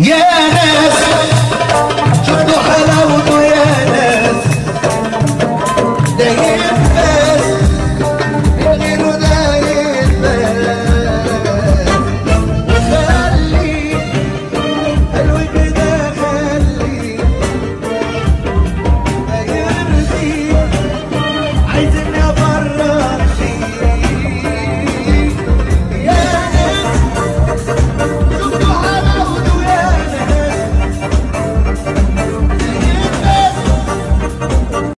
يا ناس شوفوا حلاوته يا ناس. دايما